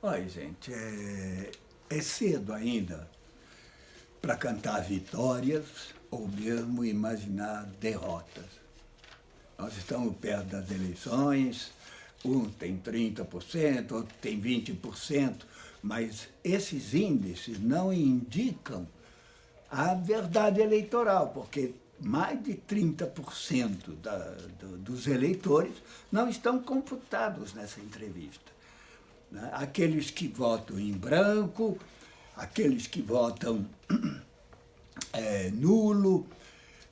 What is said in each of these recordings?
Olha, gente, é, é cedo ainda para cantar vitórias ou mesmo imaginar derrotas. Nós estamos perto das eleições, um tem 30%, outro tem 20%, mas esses índices não indicam a verdade eleitoral, porque mais de 30% da, do, dos eleitores não estão computados nessa entrevista. Né? Aqueles que votam em branco, aqueles que votam é, nulo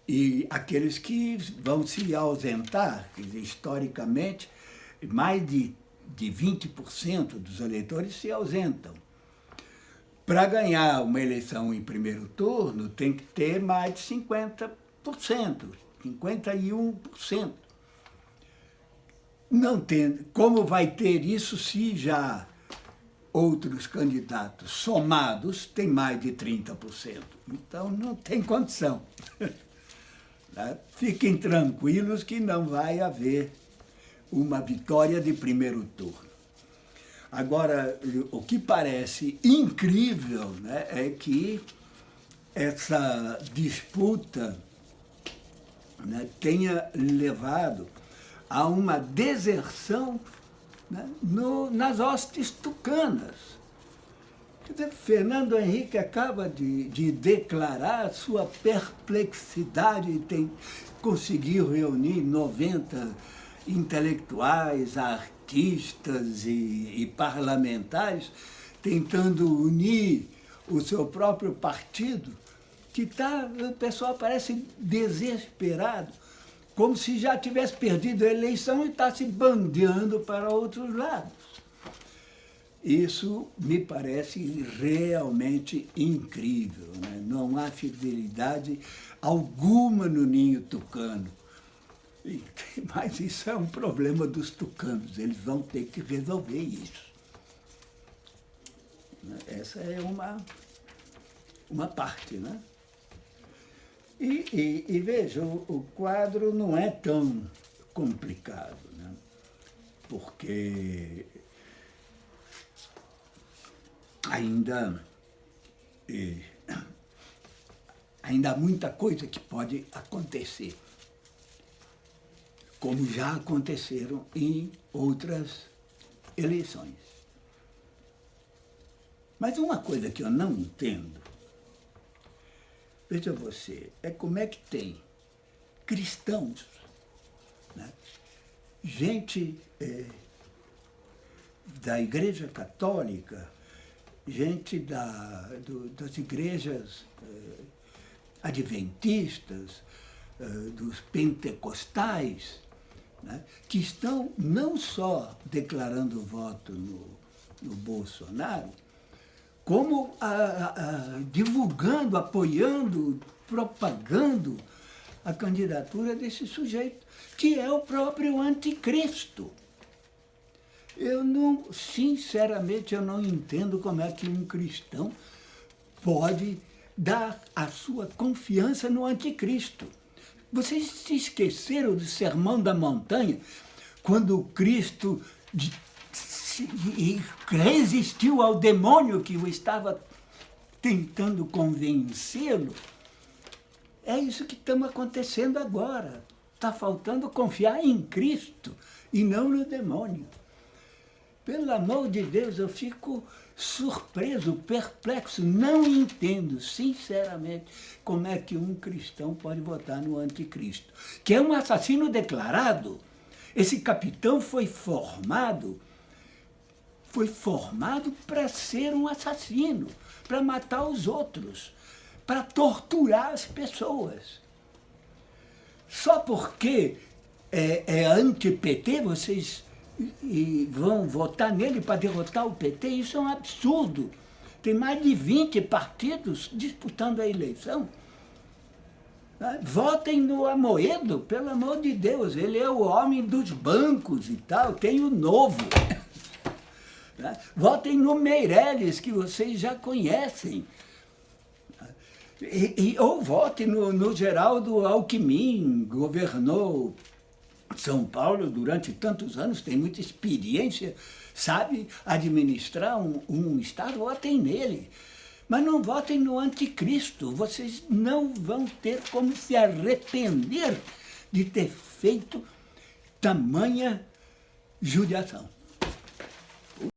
e aqueles que vão se ausentar, dizer, historicamente, mais de, de 20% dos eleitores se ausentam. Para ganhar uma eleição em primeiro turno, tem que ter mais de 50%, 51%. Não tem, como vai ter isso se já outros candidatos somados têm mais de 30%? Então não tem condição. Né? Fiquem tranquilos que não vai haver uma vitória de primeiro turno. Agora, o que parece incrível né, é que essa disputa né, tenha levado a uma deserção né, no, nas hostes tucanas. Quer dizer, Fernando Henrique acaba de, de declarar sua perplexidade, tem, conseguiu reunir 90 intelectuais, artistas e, e parlamentares, tentando unir o seu próprio partido, que tá, o pessoal parece desesperado como se já tivesse perdido a eleição e está se bandeando para outros lados. Isso me parece realmente incrível. Né? Não há fidelidade alguma no ninho tucano. Mas isso é um problema dos tucanos, eles vão ter que resolver isso. Essa é uma, uma parte, né? E, e, e veja, o, o, quadro não é tão complicado, né? porque ainda, e, ainda há muita coisa que pode acontecer, como já aconteceram em outras eleições. Mas uma coisa que eu não entendo Veja você, é como é que tem cristãos, né? gente é, da Igreja Católica, gente da, do, das igrejas é, adventistas, é, dos pentecostais, né? que estão não só declarando voto no, no Bolsonaro, como a, a, divulgando, apoiando, propagando a candidatura desse sujeito, que é o próprio anticristo. Eu não, sinceramente, eu não entendo como é que um cristão pode dar a sua confiança no anticristo. Vocês se esqueceram do Sermão da Montanha, quando Cristo e resistiu ao demônio que o estava tentando convencê-lo. É isso que estamos acontecendo agora. Está faltando confiar em Cristo e não no demônio. Pelo amor de Deus, eu fico surpreso, perplexo, não entendo, sinceramente, como é que um cristão pode votar no anticristo, que é um assassino declarado. Esse capitão foi formado foi formado para ser um assassino, para matar os outros, para torturar as pessoas. Só porque é, é anti-PT, vocês e vão votar nele para derrotar o PT, isso é um absurdo. Tem mais de 20 partidos disputando a eleição. Ah, votem no Amoedo, pelo amor de Deus, ele é o homem dos bancos e tal, tem o novo. Né? Votem no Meirelles, que vocês já conhecem. E, e, ou vote no, no Geraldo Alckmin, governou São Paulo, durante tantos anos, tem muita experiência, sabe administrar um, um Estado, votem nele. Mas não votem no anticristo, vocês não vão ter como se arrepender de ter feito tamanha judiação.